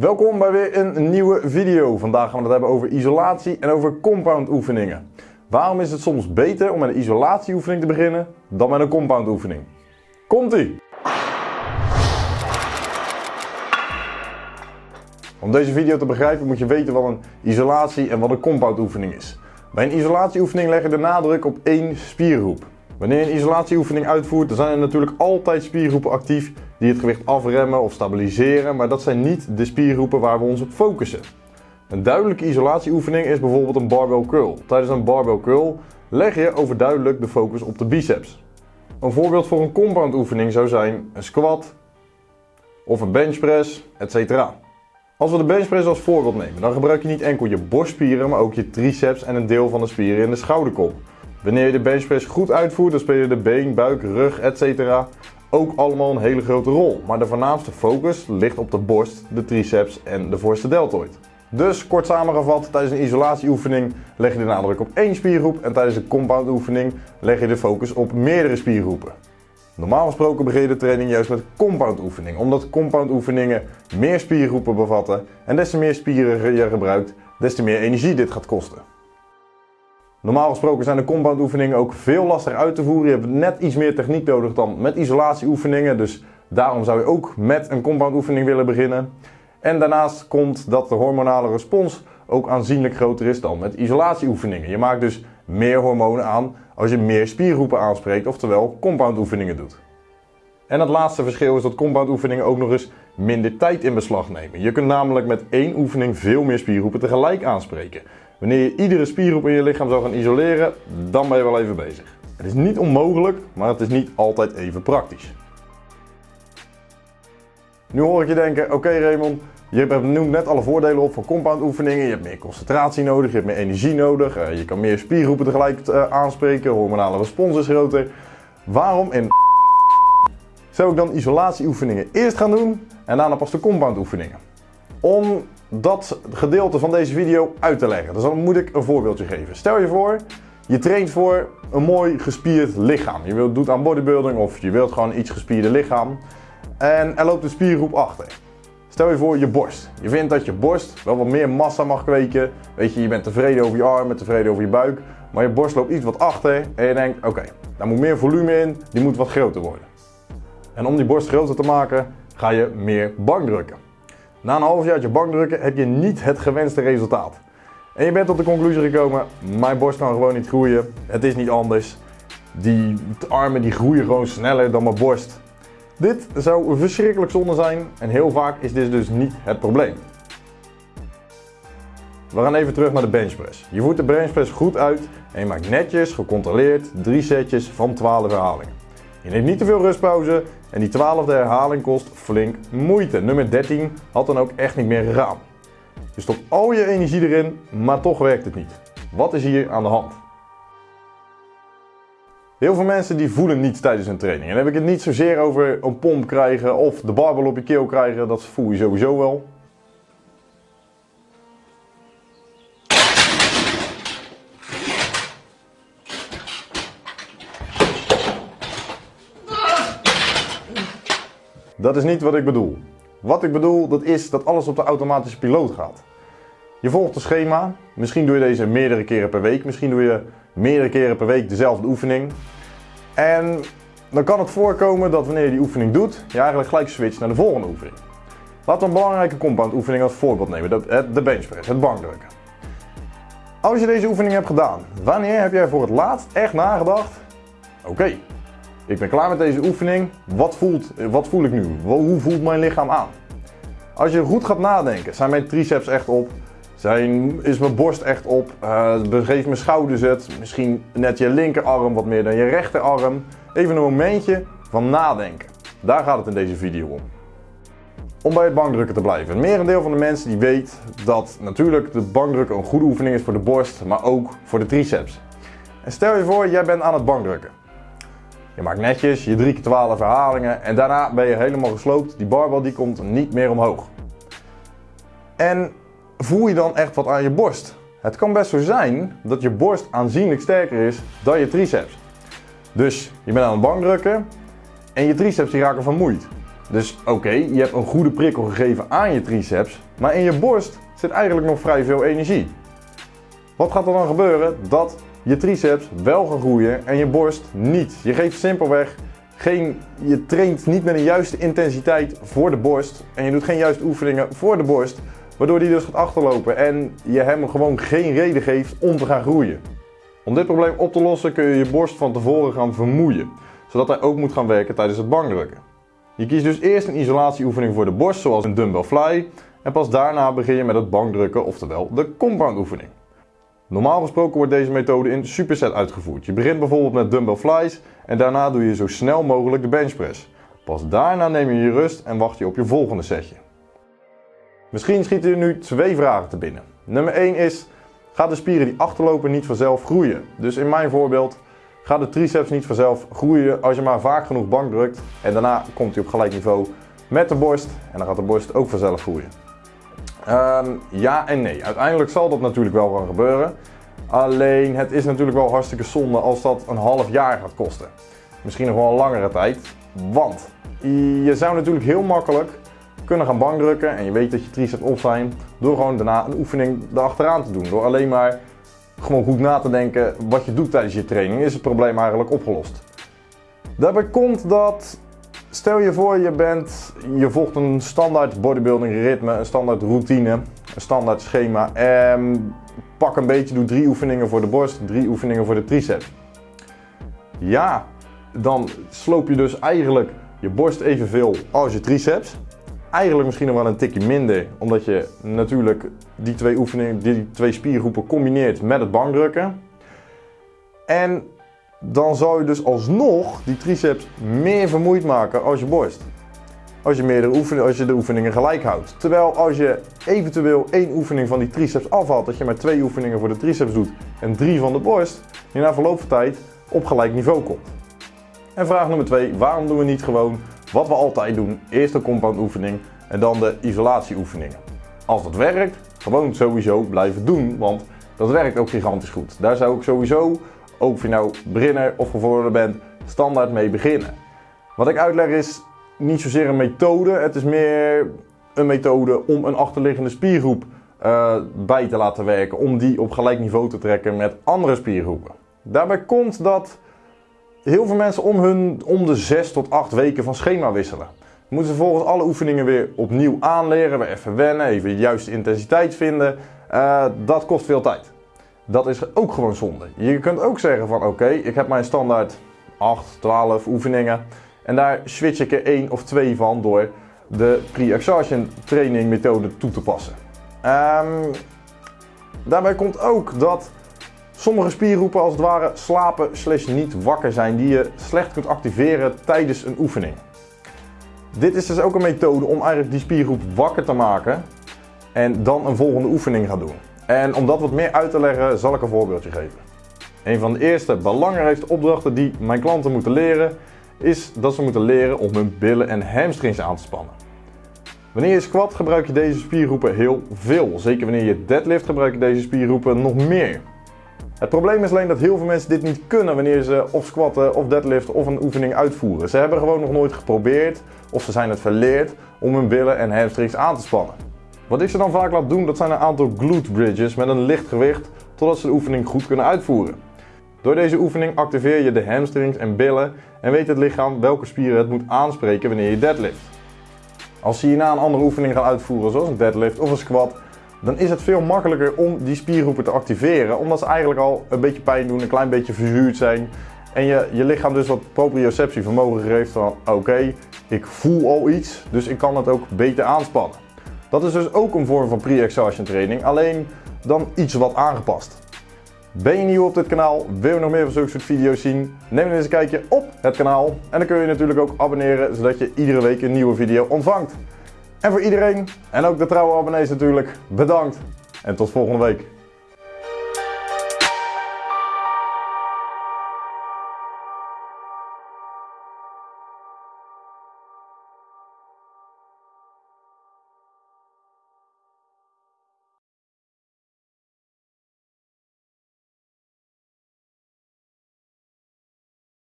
Welkom bij weer een nieuwe video. Vandaag gaan we het hebben over isolatie en over compound oefeningen. Waarom is het soms beter om met een isolatieoefening te beginnen dan met een compound oefening? Komt-ie! Om deze video te begrijpen moet je weten wat een isolatie en wat een compound oefening is. Bij een isolatieoefening leg je de nadruk op één spiergroep. Wanneer je een isolatieoefening uitvoert, zijn er natuurlijk altijd spiergroepen actief die het gewicht afremmen of stabiliseren, maar dat zijn niet de spiergroepen waar we ons op focussen. Een duidelijke isolatieoefening is bijvoorbeeld een barbell curl. Tijdens een barbell curl leg je overduidelijk de focus op de biceps. Een voorbeeld voor een compound oefening zou zijn een squat of een benchpress, etc. Als we de benchpress als voorbeeld nemen, dan gebruik je niet enkel je borstspieren, maar ook je triceps en een deel van de spieren in de schouderkop. Wanneer je de benchpress goed uitvoert, dan spelen de been, buik, rug, etc. ook allemaal een hele grote rol. Maar de voornaamste focus ligt op de borst, de triceps en de voorste deltoid. Dus kort samengevat, tijdens een isolatieoefening leg je de nadruk op één spiergroep en tijdens een compound oefening leg je de focus op meerdere spiergroepen. Normaal gesproken begin je de training juist met compound oefening, omdat compound oefeningen meer spiergroepen bevatten en des te meer spieren je gebruikt, des te meer energie dit gaat kosten. Normaal gesproken zijn de compound oefeningen ook veel lastiger uit te voeren. Je hebt net iets meer techniek nodig dan met isolatieoefeningen, dus daarom zou je ook met een compound oefening willen beginnen. En daarnaast komt dat de hormonale respons ook aanzienlijk groter is dan met isolatieoefeningen. Je maakt dus meer hormonen aan als je meer spiergroepen aanspreekt, oftewel compound oefeningen doet. En het laatste verschil is dat compound oefeningen ook nog eens minder tijd in beslag nemen. Je kunt namelijk met één oefening veel meer spiergroepen tegelijk aanspreken. Wanneer je iedere spiergroep in je lichaam zou gaan isoleren, dan ben je wel even bezig. Het is niet onmogelijk, maar het is niet altijd even praktisch. Nu hoor ik je denken, oké Raymond, je hebt net alle voordelen op van compound oefeningen. Je hebt meer concentratie nodig, je hebt meer energie nodig. Eh, je kan meer spiergroepen tegelijk uh, aanspreken, hormonale respons is groter. Waarom in zou ik dan isolatieoefeningen eerst gaan doen en daarna pas de compound oefeningen? Om dat gedeelte van deze video uit te leggen. Dus dan moet ik een voorbeeldje geven. Stel je voor, je traint voor een mooi gespierd lichaam. Je wilt, doet aan bodybuilding of je wilt gewoon iets gespierde lichaam. En er loopt een spiergroep achter. Stel je voor je borst. Je vindt dat je borst wel wat meer massa mag kweken. Weet je, je bent tevreden over je arm, tevreden over je buik. Maar je borst loopt iets wat achter en je denkt, oké, daar moet meer volume in, die moet wat groter worden. En om die borst groter te maken, ga je meer bankdrukken. Na een half jaar bankdrukken heb je niet het gewenste resultaat. En je bent tot de conclusie gekomen, mijn borst kan gewoon niet groeien, het is niet anders. Die armen die groeien gewoon sneller dan mijn borst. Dit zou verschrikkelijk zonde zijn en heel vaak is dit dus niet het probleem. We gaan even terug naar de benchpress. Je voert de benchpress goed uit en je maakt netjes, gecontroleerd, drie setjes van 12 herhalingen. Je neemt niet te veel rustpauze en die 12e herhaling kost flink moeite. Nummer 13 had dan ook echt niet meer gegaan. Je stopt al je energie erin, maar toch werkt het niet. Wat is hier aan de hand? Heel veel mensen die voelen niets tijdens een training. En dan heb ik het niet zozeer over een pomp krijgen of de barbel op je keel krijgen. Dat voel je sowieso wel. Dat is niet wat ik bedoel. Wat ik bedoel, dat is dat alles op de automatische piloot gaat. Je volgt het schema. Misschien doe je deze meerdere keren per week. Misschien doe je meerdere keren per week dezelfde oefening. En dan kan het voorkomen dat wanneer je die oefening doet, je eigenlijk gelijk switcht naar de volgende oefening. Laten we een belangrijke compound oefening als voorbeeld nemen. De benchpress, het bankdrukken. Als je deze oefening hebt gedaan, wanneer heb jij voor het laatst echt nagedacht? Oké, ik ben klaar met deze oefening. Wat, voelt, wat voel ik nu? Hoe voelt mijn lichaam aan? Als je goed gaat nadenken, zijn mijn triceps echt op? Zijn, is mijn borst echt op? Uh, begeeft mijn schouders het? Misschien net je linkerarm wat meer dan je rechterarm? Even een momentje van nadenken. Daar gaat het in deze video om. Om bij het bankdrukken te blijven. Het merendeel van de mensen die weet dat natuurlijk de bankdrukken een goede oefening is voor de borst, maar ook voor de triceps. En stel je voor, jij bent aan het bankdrukken. Je maakt netjes je 3 keer 12 herhalingen en daarna ben je helemaal gesloopt. Die barbel die komt niet meer omhoog. En voel je dan echt wat aan je borst? Het kan best zo zijn dat je borst aanzienlijk sterker is dan je triceps. Dus je bent aan het bankdrukken en je triceps die raken vermoeid. Dus oké, je hebt een goede prikkel gegeven aan je triceps, maar in je borst zit eigenlijk nog vrij veel energie. Wat gaat er dan gebeuren? Dat je triceps wel gaat groeien en je borst niet. Je geeft simpelweg geen, je traint niet met een juiste intensiteit voor de borst en je doet geen juiste oefeningen voor de borst, waardoor die dus gaat achterlopen en je hem gewoon geen reden geeft om te gaan groeien. Om dit probleem op te lossen kun je je borst van tevoren gaan vermoeien, zodat hij ook moet gaan werken tijdens het bankdrukken. Je kiest dus eerst een isolatieoefening voor de borst, zoals een dumbbell fly, en pas daarna begin je met het bankdrukken, oftewel de compound oefening. Normaal gesproken wordt deze methode in superset uitgevoerd. Je begint bijvoorbeeld met dumbbell flies en daarna doe je zo snel mogelijk de benchpress. Pas daarna neem je je rust en wacht je op je volgende setje. Misschien schieten er nu twee vragen te binnen. Nummer 1 is, gaat de spieren die achterlopen niet vanzelf groeien? Dus in mijn voorbeeld gaat de triceps niet vanzelf groeien als je maar vaak genoeg bank drukt en daarna komt hij op gelijk niveau met de borst en dan gaat de borst ook vanzelf groeien. Ehm, ja en nee. Uiteindelijk zal dat natuurlijk wel gaan gebeuren. Alleen het is natuurlijk wel hartstikke zonde als dat een half jaar gaat kosten. Misschien nog wel een langere tijd. Want je zou natuurlijk heel makkelijk kunnen gaan bankdrukken en je weet dat je triceps op zijn door gewoon daarna een oefening erachteraan te doen. Door alleen maar gewoon goed na te denken wat je doet tijdens je training is het probleem eigenlijk opgelost. Daarbij komt dat Stel je voor je bent, je volgt een standaard bodybuilding ritme, een standaard routine, een standaard schema. En pak een beetje, doe drie oefeningen voor de borst, drie oefeningen voor de triceps. Ja, dan sloop je dus eigenlijk je borst evenveel als je triceps. Eigenlijk misschien nog wel een tikje minder, omdat je natuurlijk die twee oefeningen, die twee spiergroepen combineert met het bankdrukken. En dan zou je dus alsnog die triceps meer vermoeid maken als je borst. Als je, meerdere oefeningen, als je de oefeningen gelijk houdt. Terwijl als je eventueel één oefening van die triceps afhaalt, dat je maar twee oefeningen voor de triceps doet en drie van de borst, je na verloop van tijd op gelijk niveau komt. En vraag nummer twee, waarom doen we niet gewoon wat we altijd doen? Eerst de compound oefening en dan de isolatieoefeningen. Als dat werkt, gewoon sowieso blijven doen, want dat werkt ook gigantisch goed. Daar zou ik sowieso ook of je nou beginner of gevorderde bent, standaard mee beginnen. Wat ik uitleg is niet zozeer een methode, het is meer een methode om een achterliggende spiergroep uh, bij te laten werken, om die op gelijk niveau te trekken met andere spiergroepen. Daarbij komt dat heel veel mensen om, hun, om de 6 tot 8 weken van schema wisselen. Moeten ze volgens alle oefeningen weer opnieuw aanleren, weer even wennen, even de juiste intensiteit vinden. Uh, dat kost veel tijd. Dat is ook gewoon zonde. Je kunt ook zeggen van oké, ik heb mijn standaard 8, 12 oefeningen. En daar switch ik er één of twee van door de pre-exhaustion training methode toe te passen. Um, daarbij komt ook dat sommige spiergroepen als het ware slapen slash niet wakker zijn die je slecht kunt activeren tijdens een oefening. Dit is dus ook een methode om eigenlijk die spiergroep wakker te maken en dan een volgende oefening gaan doen. En om dat wat meer uit te leggen zal ik een voorbeeldje geven. Een van de eerste belangrijkste opdrachten die mijn klanten moeten leren is dat ze moeten leren om hun billen en hamstrings aan te spannen. Wanneer je squat gebruik je deze spiergroepen heel veel. Zeker wanneer je deadlift gebruik je deze spiergroepen nog meer. Het probleem is alleen dat heel veel mensen dit niet kunnen wanneer ze of squatten of deadliften of een oefening uitvoeren. Ze hebben gewoon nog nooit geprobeerd of ze zijn het verleerd om hun billen en hamstrings aan te spannen. Wat ik ze dan vaak laat doen, dat zijn een aantal glute bridges met een licht gewicht, totdat ze de oefening goed kunnen uitvoeren. Door deze oefening activeer je de hamstrings en billen en weet het lichaam welke spieren het moet aanspreken wanneer je deadlift. Als je na een andere oefening gaat uitvoeren, zoals een deadlift of een squat, dan is het veel makkelijker om die spiergroepen te activeren, omdat ze eigenlijk al een beetje pijn doen, een klein beetje verzuurd zijn. En je, je lichaam dus wat proprioceptie vermogen geeft van oké, ik voel al iets, dus ik kan het ook beter aanspannen. Dat is dus ook een vorm van pre-exhaustion training, alleen dan iets wat aangepast. Ben je nieuw op dit kanaal, wil je nog meer van zulke soort video's zien, neem dan eens een kijkje op het kanaal. En dan kun je natuurlijk ook abonneren, zodat je iedere week een nieuwe video ontvangt. En voor iedereen, en ook de trouwe abonnees natuurlijk, bedankt en tot volgende week.